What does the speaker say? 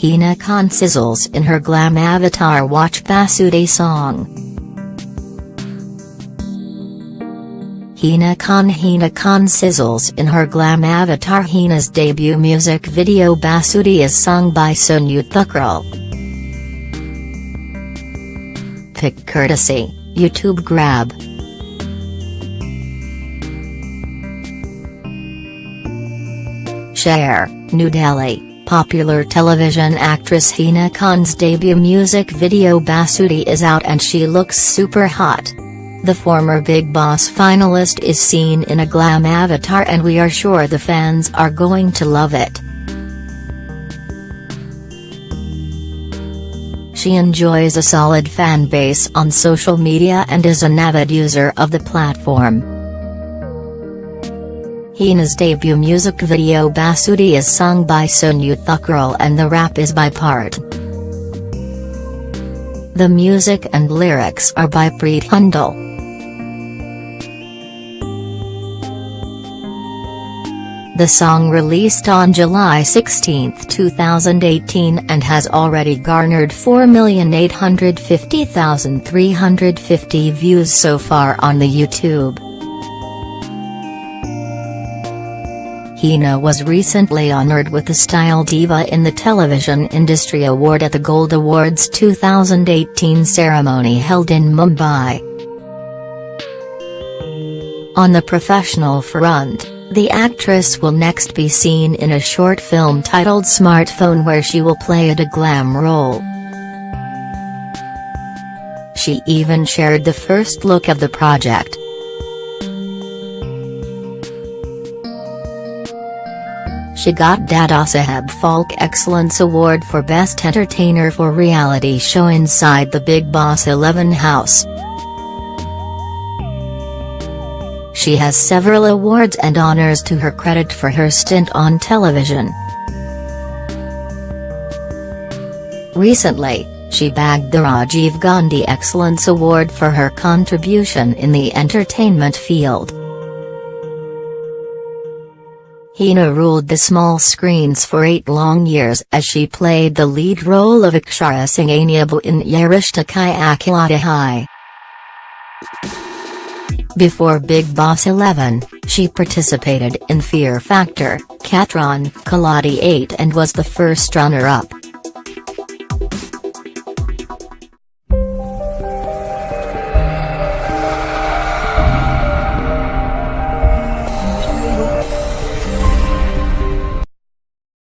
Hina Khan sizzles in her glam avatar Watch Basudi song. Hina Khan Hina Khan sizzles in her glam avatar Hina's debut music video Basudi is sung by Sonu Thukral. Pic courtesy, YouTube grab. Share, New Delhi, popular television actress Hina Khan's debut music video Basudi is out and she looks super hot. The former Bigg Boss finalist is seen in a glam avatar and we are sure the fans are going to love it. She enjoys a solid fan base on social media and is an avid user of the platform. Hina's debut music video Basudi is sung by Sonu Thukral and the rap is by Part. The music and lyrics are by Preet Hundal. The song released on July 16, 2018 and has already garnered 4,850,350 views so far on the YouTube. Hina was recently honored with the Style Diva in the Television Industry Award at the Gold Awards 2018 ceremony held in Mumbai. On the professional front, the actress will next be seen in a short film titled Smartphone where she will play a glam role. She even shared the first look of the project. She got Dadasaheb Phalke Excellence Award for Best Entertainer for reality show Inside the Bigg Boss 11 house. She has several awards and honors to her credit for her stint on television. Recently, she bagged the Rajiv Gandhi Excellence Award for her contribution in the entertainment field. Hina ruled the small screens for eight long years as she played the lead role of Akshara Singh in Ye Rishta Kya Kehlata Hai. Before Bigg Boss 11, she participated in Fear Factor, Khatron, Khiladi 8 and was the first runner-up.